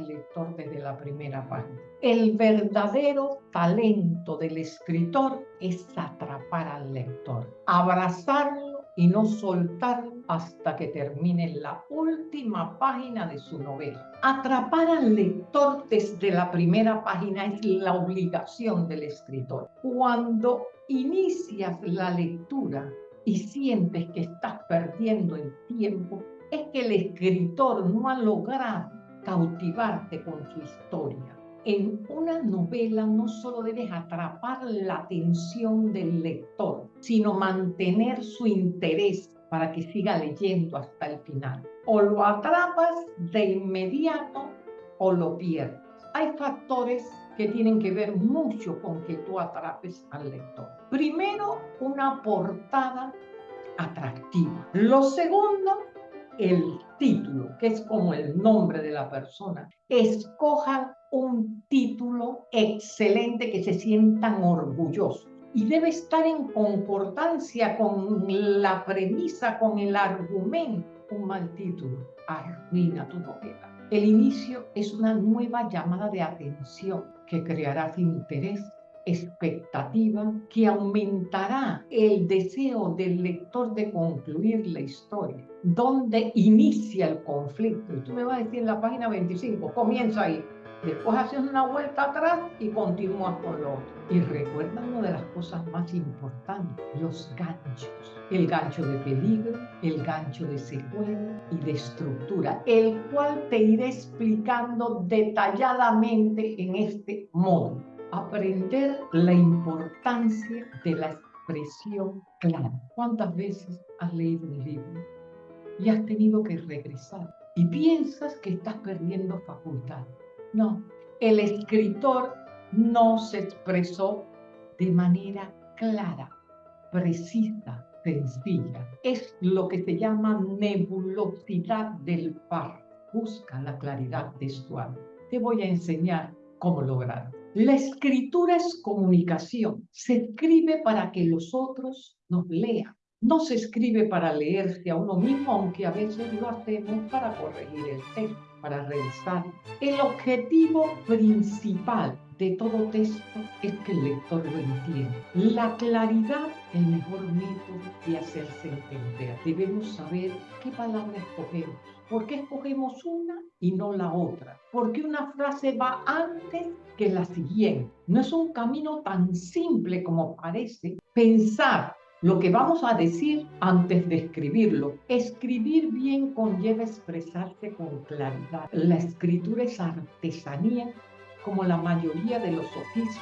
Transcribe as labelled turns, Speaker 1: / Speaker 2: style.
Speaker 1: lector desde la primera página. El verdadero talento del escritor es atrapar al lector, abrazarlo y no soltarlo hasta que termine la última página de su novela. Atrapar al lector desde la primera página es la obligación del escritor. Cuando inicias la lectura y sientes que estás perdiendo el tiempo, es que el escritor no ha logrado cautivarte con su historia. En una novela no solo debes atrapar la atención del lector, sino mantener su interés para que siga leyendo hasta el final. O lo atrapas de inmediato o lo pierdes. Hay factores que tienen que ver mucho con que tú atrapes al lector. Primero, una portada atractiva. Lo segundo, el título, que es como el nombre de la persona. Escojan un título excelente que se sientan orgullosos y debe estar en concordancia con la premisa, con el argumento. Un mal título arruina tu novela. El inicio es una nueva llamada de atención que creará interés expectativa que aumentará el deseo del lector de concluir la historia, donde inicia el conflicto. Y tú me vas a decir en la página 25, comienza ahí. Después haces una vuelta atrás y continúas con lo otro. Y recuerda una de las cosas más importantes, los ganchos. El gancho de peligro, el gancho de secuela y de estructura, el cual te iré explicando detalladamente en este módulo aprender la importancia de la expresión clara. ¿Cuántas veces has leído un libro y has tenido que regresar y piensas que estás perdiendo facultad? No, el escritor no se expresó de manera clara, precisa, sencilla. Es lo que se llama nebulosidad del par. Busca la claridad textual. Te voy a enseñar cómo lograrlo. La escritura es comunicación. Se escribe para que los otros nos lean. No se escribe para leerse a uno mismo, aunque a veces lo hacemos para corregir el texto, para revisar. El objetivo principal de todo texto es que el lector lo entienda. La claridad, el mejor método de hacerse entender. Debemos saber qué palabra escogemos. ¿Por qué escogemos una y no la otra? Porque una frase va antes que la siguiente. No es un camino tan simple como parece pensar lo que vamos a decir antes de escribirlo. Escribir bien conlleva expresarse con claridad. La escritura es artesanía como la mayoría de los oficios.